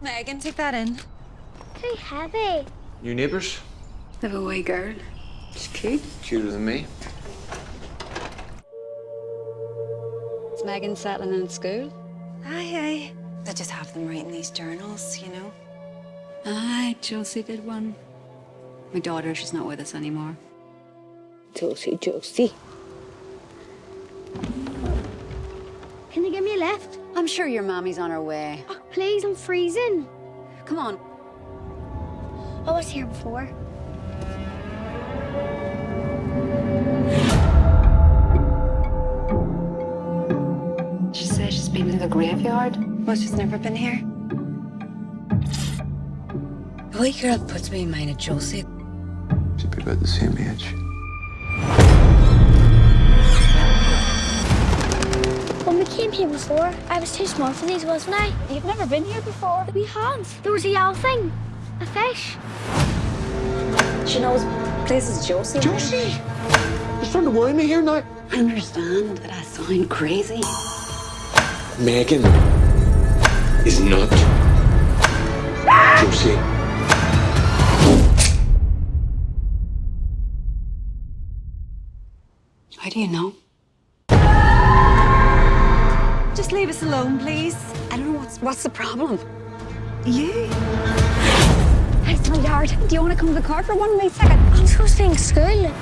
Megan, take that in. Too heavy. New neighbours? They have a wee girl. She's cute. Cuter than me. Is Megan settling in at school? Aye, aye. They just have them writing these journals, you know. Aye, Josie did one. My daughter, she's not with us anymore. Josie, Josie. Can you give me a lift? I'm sure your mommy's on her way. Oh, please, I'm freezing. Come on. I was here before. She says she's been to the graveyard. Well, she's never been here. The wee girl puts me in mind of Josie. Should be about the same age. I was too small for these, wasn't I? You've never been here before. We have. There was a yellow thing. A fish. She knows places Josie. Josie! You're starting to worry me here now. I understand that I sound crazy. Megan is not Josie. How do you know? Just leave us alone, please. I don't know what's what's the problem. You? It's my yard. Do you want to come to the car for one wee second? I'm supposed to be in school.